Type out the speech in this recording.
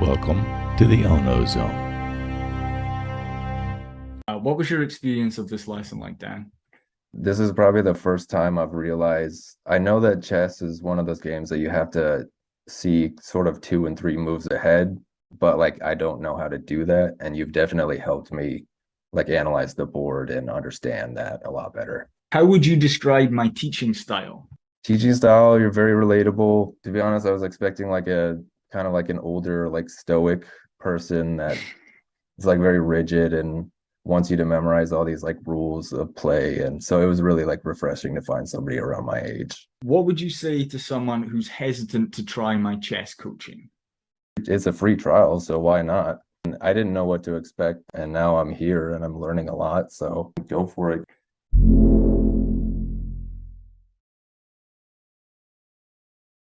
Welcome to the Ono Zone. Uh, what was your experience of this lesson like, Dan? This is probably the first time I've realized I know that chess is one of those games that you have to see sort of two and three moves ahead, but like I don't know how to do that. And you've definitely helped me like analyze the board and understand that a lot better. How would you describe my teaching style? Teaching style, you're very relatable. To be honest, I was expecting like a kind of like an older, like stoic person that is like very rigid and wants you to memorize all these like rules of play. And so it was really like refreshing to find somebody around my age. What would you say to someone who's hesitant to try my chess coaching? It's a free trial, so why not? I didn't know what to expect, and now I'm here and I'm learning a lot, so go for it.